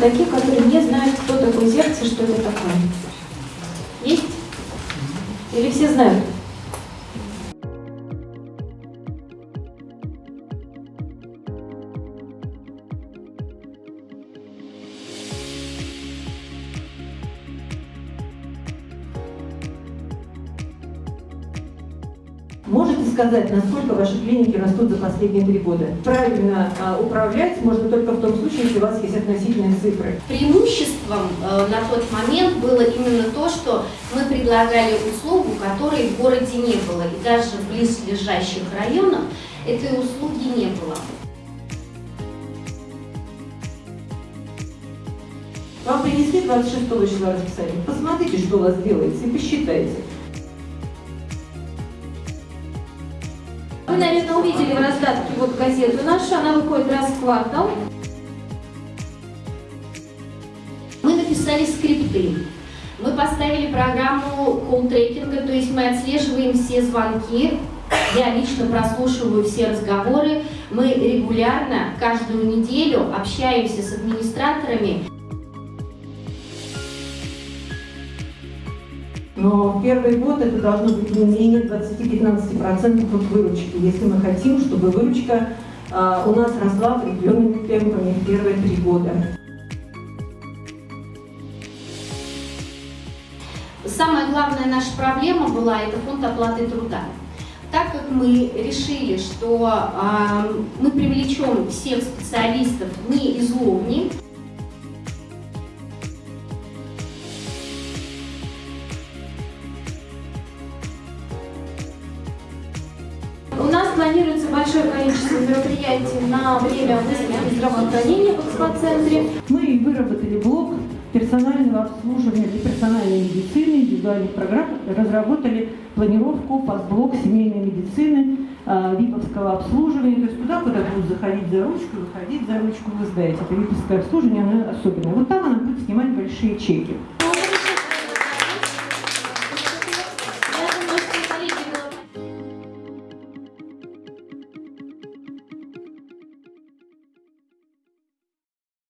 таких, которые не знают, кто такой зеркало, что это такое? Есть? Или все знают? Можете сказать, насколько ваши клиники растут за последние три года? Правильно а, управлять можно только в том случае, если у вас есть относительные цифры. Преимуществом э, на тот момент было именно то, что мы предлагали услугу, которой в городе не было. И даже в близлежащих районах этой услуги не было. Вам принесли 26 числа расписание. Посмотрите, что у вас делается, и посчитайте. Наверное, увидели в раздатке вот газету нашу, она выходит раз в квартал. Мы написали скрипты. Мы поставили программу колл-трекинга, то есть мы отслеживаем все звонки, я лично прослушиваю все разговоры. Мы регулярно, каждую неделю общаемся с администраторами. Но первый год это должно быть не менее 20-15% от выручки, если мы хотим, чтобы выручка а, у нас росла определенными темпами в первые три года. Самая главная наша проблема была это фонд оплаты труда. Так как мы решили, что э, мы привлечем всех специалистов не из Ловни, планируется большое количество мероприятий на время выставки здравоохранения в экспоцентре. Мы выработали блок персонального обслуживания для персональной медицины, индивидуальных программ, разработали планировку постблок семейной медицины, а, виповского обслуживания, то есть туда, куда будут заходить за ручку, выходить за ручку, вы знаете, это виповское обслуживание, оно особенное. Вот там она будет снимать большие чеки.